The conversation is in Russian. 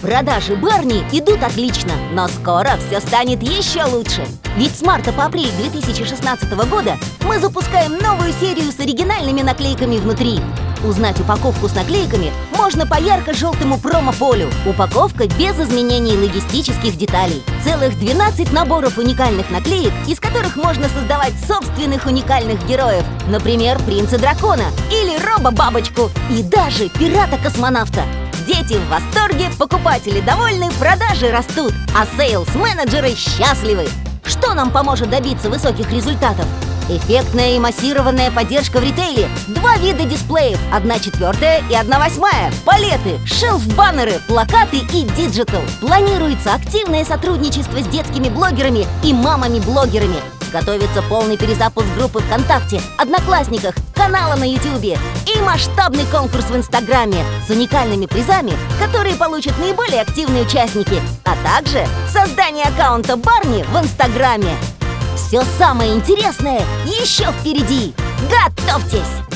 Продажи Барни идут отлично, но скоро все станет еще лучше. Ведь с марта по апрель 2016 года мы запускаем новую серию с оригинальными наклейками внутри. Узнать упаковку с наклейками можно по ярко-желтому промо-полю. Упаковка без изменений логистических деталей. Целых 12 наборов уникальных наклеек, из которых можно создавать собственных уникальных героев. Например, принца дракона или роба-бабочку и даже пирата-космонавта. Дети в восторге, покупатели довольны, продажи растут, а sales-менеджеры счастливы. Что нам поможет добиться высоких результатов? Эффектная и массированная поддержка в ритейле Два вида дисплеев, одна четвертая и одна восьмая Палеты, shelf-баннеры, плакаты и digital Планируется активное сотрудничество с детскими блогерами и мамами-блогерами Готовится полный перезапуск группы ВКонтакте, Одноклассниках, канала на Ютубе и масштабный конкурс в Инстаграме с уникальными призами, которые получат наиболее активные участники, а также создание аккаунта Барни в Инстаграме. Все самое интересное еще впереди! Готовьтесь!